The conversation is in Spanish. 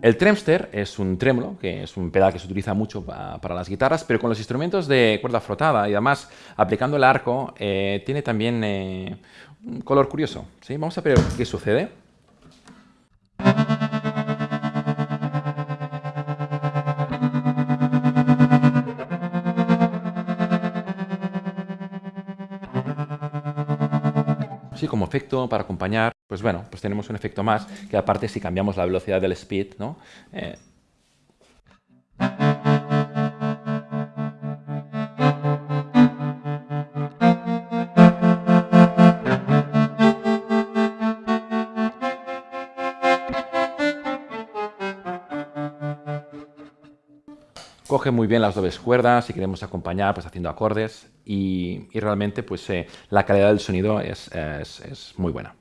El Tremster es un trémolo, que es un pedal que se utiliza mucho para las guitarras, pero con los instrumentos de cuerda frotada y además aplicando el arco, eh, tiene también eh, un color curioso. ¿sí? Vamos a ver qué sucede. Sí, como efecto para acompañar, pues bueno, pues tenemos un efecto más, que aparte si cambiamos la velocidad del speed, ¿no? Eh, coge muy bien las dobles cuerdas si queremos acompañar pues haciendo acordes y, realmente pues eh, la calidad del sonido es muy buena.